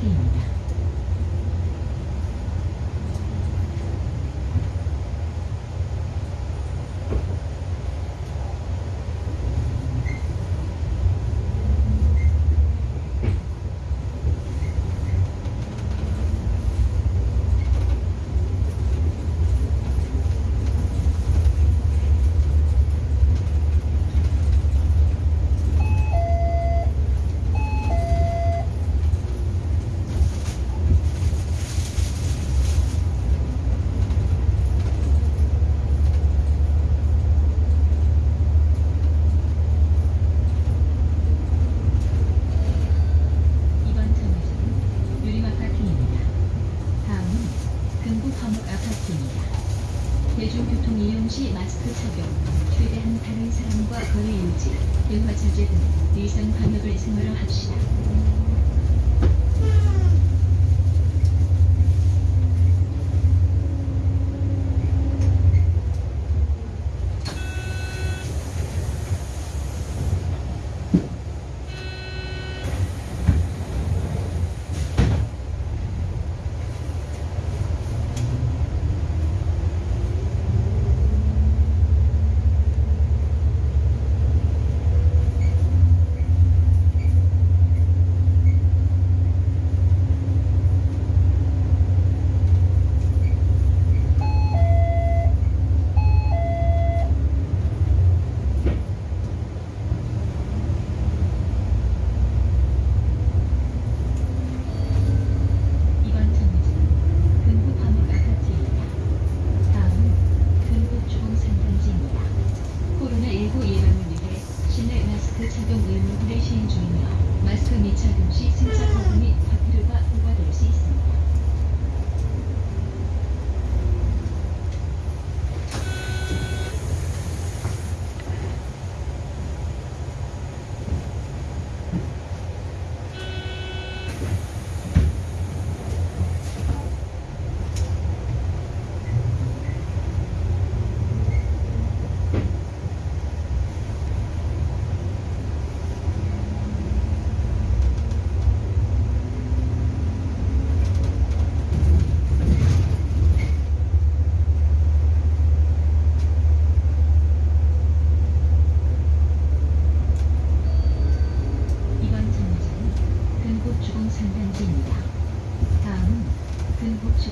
嗯 활동 시 마스크 착용, 최대한 다른 사람과 거리 유지, 영화 자제 등 위생 방역을 생활화합시다.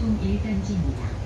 교통 1단지입니다.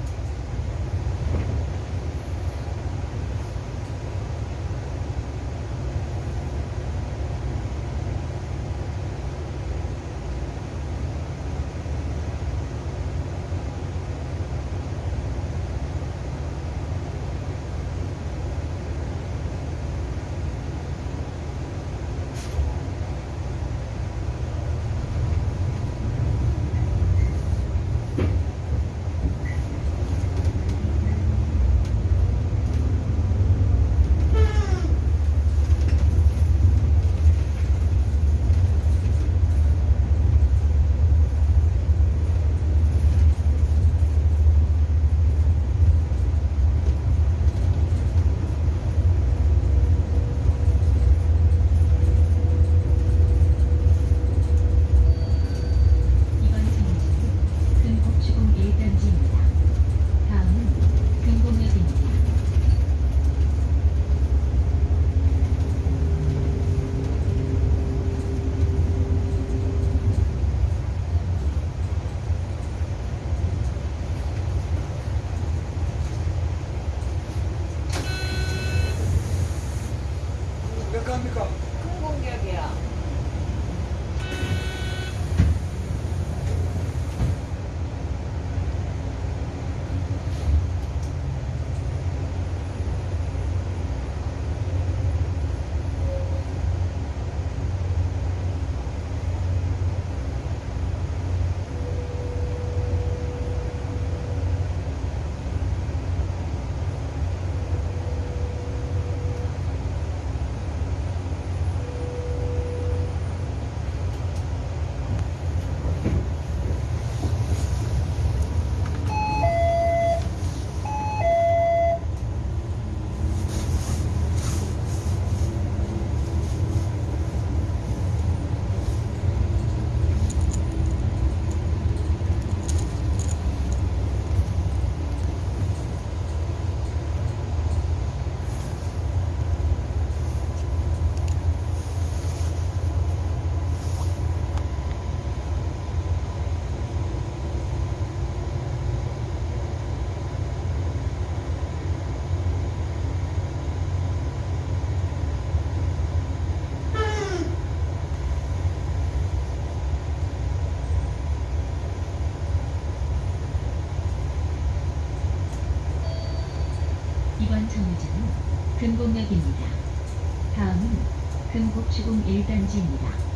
정류장은 금곡역입니다. 다음은 금곡주공 1단지입니다. 하차입니다.